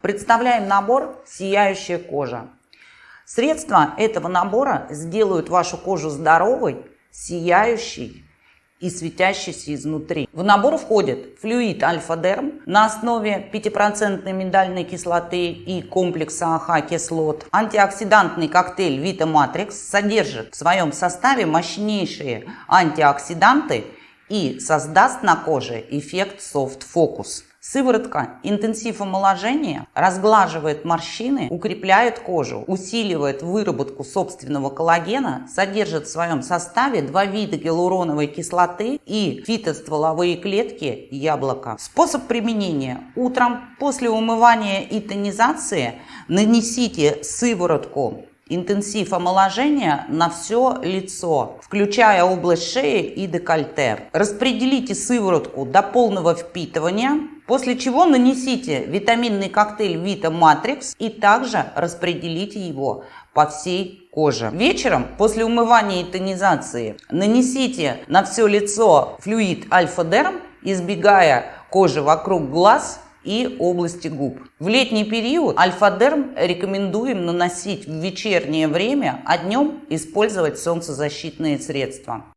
Представляем набор «Сияющая кожа». Средства этого набора сделают вашу кожу здоровой, сияющей и светящейся изнутри. В набор входит флюид Альфа-Дерм на основе 5% миндальной кислоты и комплекса AHA-кислот. Антиоксидантный коктейль Vita Matrix содержит в своем составе мощнейшие антиоксиданты и создаст на коже эффект Focus. Сыворотка интенсив омоложения разглаживает морщины, укрепляет кожу, усиливает выработку собственного коллагена, содержит в своем составе два вида гиалуроновой кислоты и фитостволовые клетки яблока. Способ применения. Утром после умывания и тонизации нанесите сыворотку интенсив омоложения на все лицо, включая область шеи и декольте. Распределите сыворотку до полного впитывания, после чего нанесите витаминный коктейль Vita Matrix и также распределите его по всей коже. Вечером, после умывания и тонизации, нанесите на все лицо флюид Альфа-Дерм, избегая кожи вокруг глаз и области губ. В летний период альфа-дерм рекомендуем наносить в вечернее время, а днем использовать солнцезащитные средства.